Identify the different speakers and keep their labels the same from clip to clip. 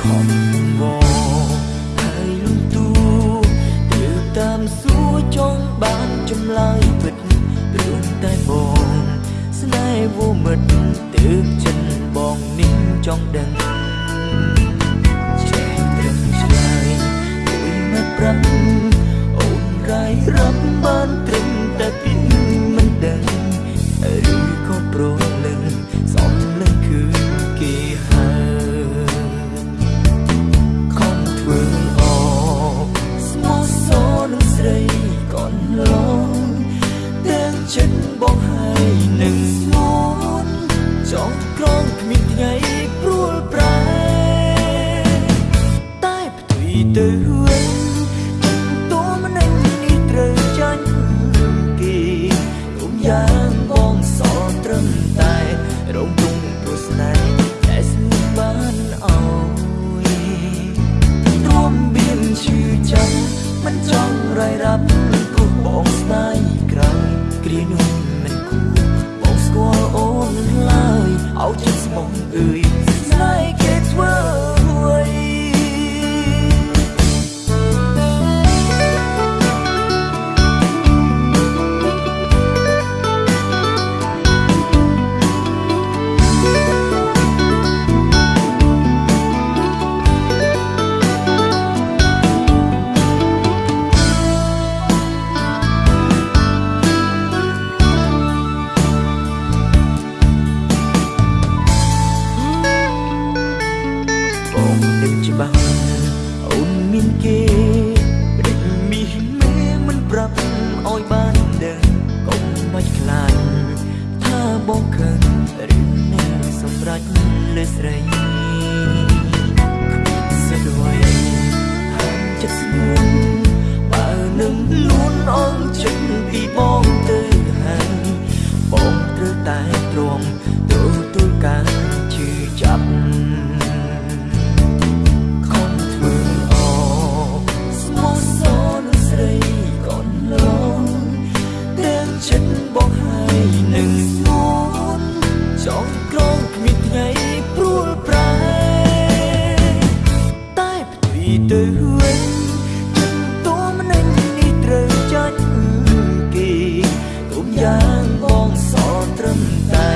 Speaker 1: ខំវល់ហើយលំទូទៅតាមសួរចង់បានចម្លើយពិតព្រមតែបងស្នេហ៍វមិតទើបចិត្តបងនេះចង់ដឹងចេះត្រឹមឆ្លើយមួយមិនប្រាំអូនរាយរាប់ អោចិត្តស្មោះអើយ ត្រង់គ្មានថ្ងៃព្រួលប្រែតែផ្ទុយទៅវិញចិត្តតួមិននេះត្រូវចាច់គេទុំយ៉ាងបងសល់ត្រឹមតែ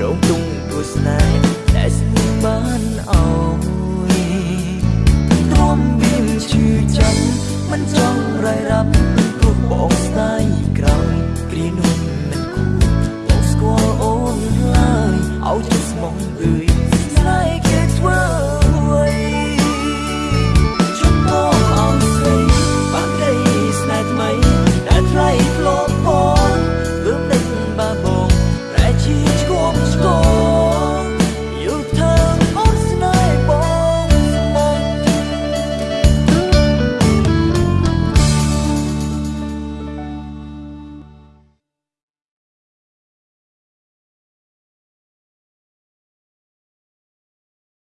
Speaker 1: រងទុំគូស្នេហ៍តែស្មបានអោយទ្រាំមានឈឺចាប់មិនចង់រៃរាប់